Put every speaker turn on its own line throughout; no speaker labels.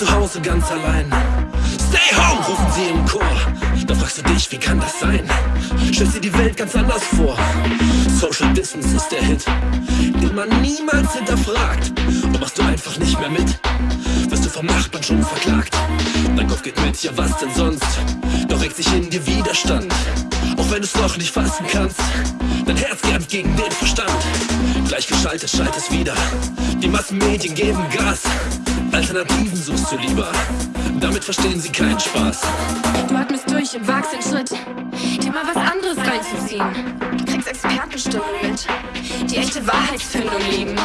Zu Hause ganz allein. Stay home, rufen sie im Chor. Da fragst du dich, wie kann das sein? Stellst dir die Welt ganz anders vor. Social Distance ist der Hit, man niemals hinterfragt. Und machst du einfach nicht mehr mit, wirst du vom Nachbarn schon verklagt. Dein Kopf geht mit, ja was denn sonst? Doch regt sich in dir Widerstand. Auch wenn du es noch nicht fassen kannst, dein Herz gern gegen den Verstand. Gleichgeschaltet schaltet es wieder. Die Massenmedien geben Gas. Alternativen suchst du lieber. Damit verstehen sie keinen Spaß.
Du atmest durch und wagst den Schritt, dir mal was anderes reinzuziehen. Du kriegst Expertenstimmen mit, die echte Wahrheitsfindung lieben.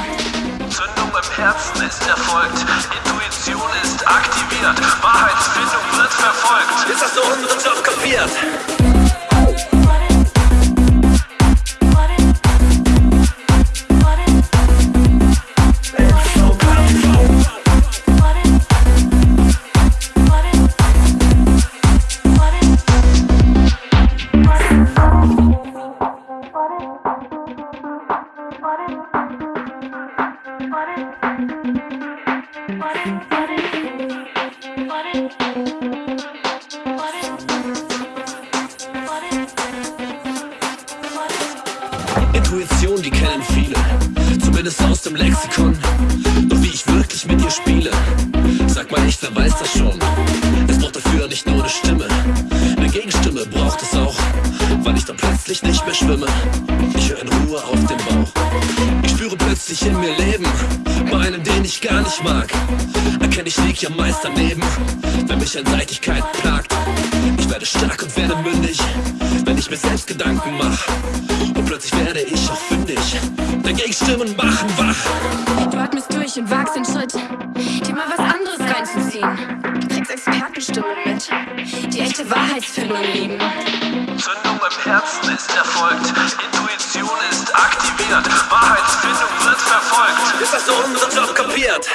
Zündung im Herzen ist erfolgt. Intuition ist aktiviert. Wahrheitsfindung wird verfolgt. Jetzt hast du unseren Job kapiert. Intuition, die kennen viele, zumindest aus dem Lexikon. Doch wie ich wirklich mit ihr spiele, sag mal nicht, wer weiß das schon. Es braucht dafür nicht nur eine Stimme, eine Gegenstimme braucht es auch, weil ich dann plötzlich nicht mehr schwimme. Ich höre in Ruhe auf. Ich spüre plötzlich in mir Leben, bei einem, den ich gar nicht mag. Erkenne ich lieg ja meist daneben, wenn mich Einseitigkeit plagt. Ich werde stark und werde mündig, wenn ich mir selbst Gedanken mach. Und plötzlich werde ich auch fündig. Dagegen Stimmen machen wach.
Wahrheitsfindung lieben.
Zündung im Herzen ist erfolgt. Intuition ist aktiviert. Wahrheitsfindung wird verfolgt. Jetzt hast du unseren Job kapiert.